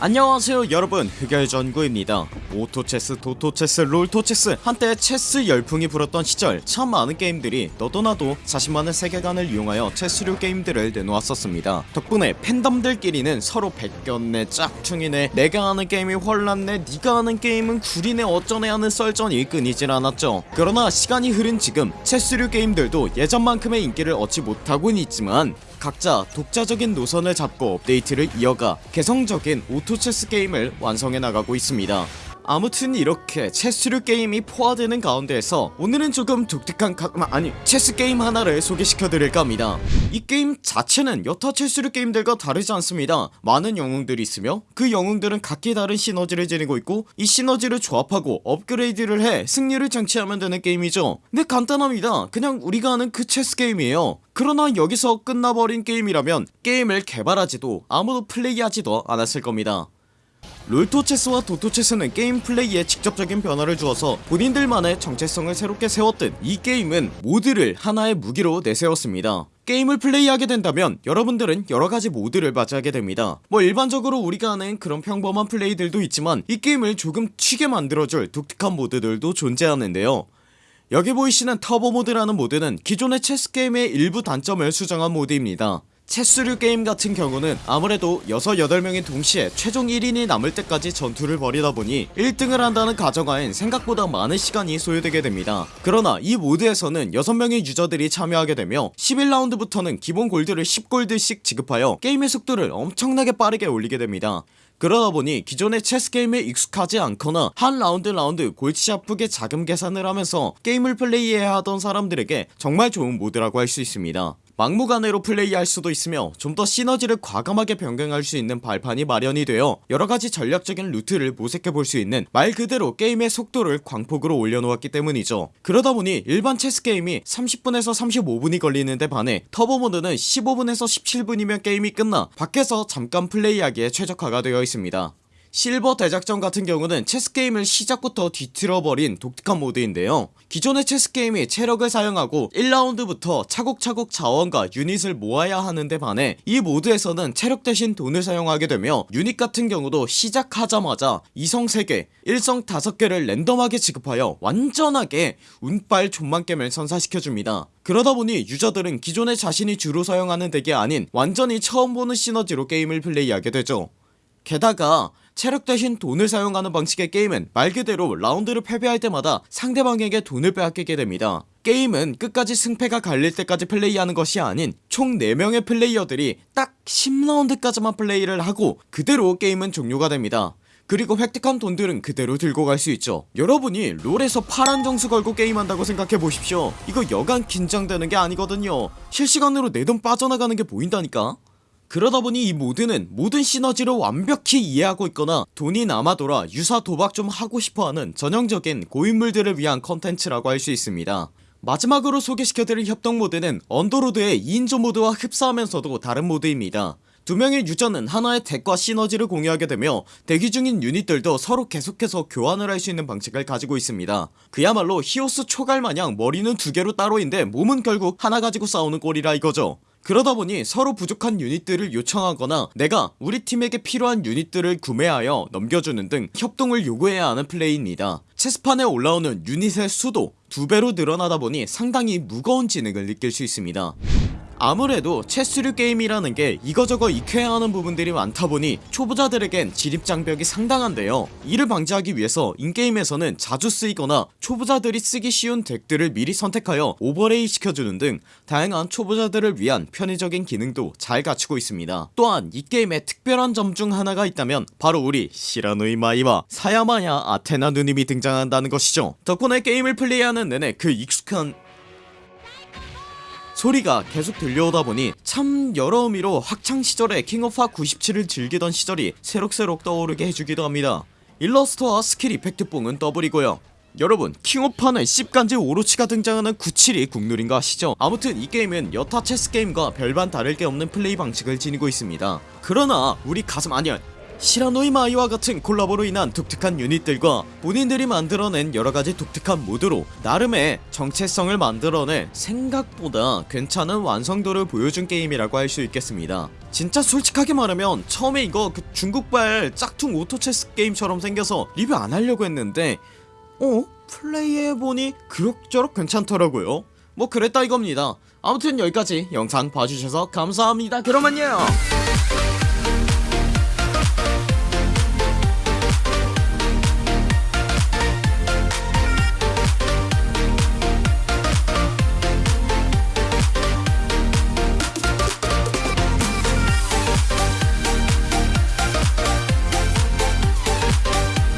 안녕하세요 여러분. 흑열전구입니다. 오토체스 도토체스 롤토체스. 한때 체스 열풍이 불었던 시절 참 많은 게임들이 너도나도 자신만의 세계관을 이용하여 체스류 게임들을 내놓았었습니다. 덕분에 팬덤들끼리는 서로 베꼈네 짝퉁이네 내가 하는 게임이 혼란네 네가 하는 게임은 구리네 어쩌네 하는 썰전이 끊이질 않았죠. 그러나 시간이 흐른 지금 체스류 게임들도 예전만큼의 인기를 얻지 못하고는 있지만 각자 독자적인 노선을 잡고 업데이트를 이어가 개성적인 오토 체스 게임을 완성해 나가고 있습니다 아무튼 이렇게 체스류 게임이 포화되는 가운데에서 오늘은 조금 독특한 가... 아니 체스 게임 하나를 소개시켜드릴까 합니다. 이 게임 자체는 여타 체스류 게임들과 다르지 않습니다. 많은 영웅들이 있으며 그 영웅들은 각기 다른 시너지를 지니고 있고 이 시너지를 조합하고 업그레이드를 해 승리를 쟁취하면 되는 게임이죠. 근데 간단합니다. 그냥 우리가 아는 그 체스 게임이에요. 그러나 여기서 끝나버린 게임이라면 게임을 개발하지도 아무도 플레이하지도 않았을 겁니다 롤토체스와 도토체스는 게임 플레이에 직접적인 변화를 주어서 본인들만의 정체성을 새롭게 세웠듯 이 게임은 모드를 하나의 무기로 내세웠습니다. 게임을 플레이하게 된다면 여러분들은 여러가지 모드를 맞이하게 됩니다. 뭐 일반적으로 우리가 아는 그런 평범한 플레이들도 있지만 이 게임을 조금 튀게 만들어줄 독특한 모드들도 존재하는데요. 여기 보이시는 터보 모드라는 모드는 기존의 체스 게임의 일부 단점을 수정한 모드입니다 체스류 게임 같은 경우는 아무래도 6, 8명이 동시에 최종 1인이 남을 때까지 전투를 벌이다 보니 1등을 한다는 가정하엔 생각보다 많은 시간이 소요되게 됩니다. 그러나 이 모드에서는 6명의 유저들이 참여하게 되며 11라운드부터는 기본 골드를 10골드씩 지급하여 게임의 속도를 엄청나게 빠르게 올리게 됩니다. 그러다보니 기존의 체스 게임에 익숙하지 않거나 한 라운드 라운드 골치 아프게 자금 계산을 하면서 게임을 플레이해야 하던 사람들에게 정말 좋은 모드라고 할 수 있습니다 막무가내로 플레이할 수도 있으며 좀 더 시너지를 과감하게 변경할 수 있는 발판이 마련이 되어 여러가지 전략적인 루트를 모색해볼 수 있는 말 그대로 게임의 속도를 광폭으로 올려놓았기 때문이죠. 그러다보니 일반 체스 게임이 30분에서 35분이 걸리는데 반해 터보모드는 15분에서 17분이면 게임이 끝나 밖에서 잠깐 플레이하기에 최적화가 되어 있습니다 실버 대작전 같은 경우는 체스게임을 시작부터 뒤틀어버린 독특한 모드인데요. 기존의 체스게임이 체력을 사용하고 1라운드부터 차곡차곡 자원과 유닛을 모아야 하는데 반해 이 모드에서는 체력 대신 돈을 사용하게 되며 유닛 같은 경우도 시작하자마자 2성 3개 1성 5개를 랜덤하게 지급하여 완전하게 운빨 좆망겜을 선사시켜줍니다. 그러다보니 유저들은 기존에 자신이 주로 사용하는 덱이 아닌 완전히 처음 보는 시너지로 게임을 플레이하게 되죠. 게다가 체력 대신 돈을 사용하는 방식의 게임은 말 그대로 라운드를 패배할 때마다 상대방에게 돈을 빼앗기게 됩니다. 게임은 끝까지 승패가 갈릴 때까지 플레이하는 것이 아닌 총 4명의 플레이어들이 딱 10라운드까지만 플레이를 하고 그대로 게임은 종료가 됩니다. 그리고 획득한 돈들은 그대로 들고 갈 수 있죠. 여러분이 롤에서 파란 정수 걸고 게임한다고 생각해보십시오. 이거 여간 긴장되는 게 아니거든요. 실시간으로 내 돈 빠져나가는 게 보인다니까 그러다 보니 이 모드는 모든 시너지를 완벽히 이해하고 있거나 돈이 남아돌아 유사 도박 좀 하고 싶어하는 전형적인 고인물들을 위한 컨텐츠라고 할 수 있습니다. 마지막으로 소개시켜드릴 협동 모드는 언더로드의 2인조 모드와 흡사하면서도 다른 모드입니다. 두 명의 유저는 하나의 덱과 시너지를 공유하게 되며 대기 중인 유닛들도 서로 계속해서 교환을 할 수 있는 방식을 가지고 있습니다. 그야말로 히오스 초갈마냥 머리는 두 개로 따로인데 몸은 결국 하나 가지고 싸우는 꼴이라 이거죠 그러다 보니 서로 부족한 유닛들을 요청하거나 내가 우리 팀에게 필요한 유닛들을 구매하여 넘겨주는 등 협동을 요구해야 하는 플레이입니다. 체스판에 올라오는 유닛의 수도 두배로 늘어나다 보니 상당히 무거운 진흙을 느낄 수 있습니다 아무래도 체스류 게임이라는 게 이거저거 익혀야 하는 부분들이 많다보니 초보자들에겐 진입장벽이 상당한데요. 이를 방지하기 위해서 인게임에서는 자주 쓰이거나 초보자들이 쓰기 쉬운 덱들을 미리 선택하여 오버레이 시켜주는 등 다양한 초보자들을 위한 편의적인 기능도 잘 갖추고 있습니다. 또한 이 게임에 특별한 점 중 하나가 있다면 바로 우리 시라누이 마이와 아사미야 아테나 누님이 등장한다는 것이죠. 덕분에 게임을 플레이하는 내내 그 익숙한 소리가 계속 들려오다 보니 참 여러 의미로 학창시절에 킹오파 97을 즐기던 시절이 새록새록 떠오르게 해주기도 합니다. 일러스트와 스킬 effect 뽕은 더블이고요. 여러분 킹오파는 씹간지 오로치가 등장하는 97이 국룰인 거 아시죠? 아무튼 이 게임은 여타 체스 게임과 별반 다를 게 없는 플레이 방식을 지니고 있습니다. 그러나 우리 가슴 아니야 시라누이 마이와 같은 콜라보로 인한 독특한 유닛들과 본인들이 만들어낸 여러가지 독특한 모드로 나름의 정체성을 만들어내 생각보다 괜찮은 완성도를 보여준 게임이라고 할 수 있겠습니다. 진짜 솔직하게 말하면 처음에 이거 그 중국발 짝퉁 오토체스 게임처럼 생겨서 리뷰 안 하려고 했는데 어? 플레이해보니 그럭저럭 괜찮더라고요. 뭐 그랬다 이겁니다. 아무튼 여기까지 영상 봐주셔서 감사합니다. 그럼 안녕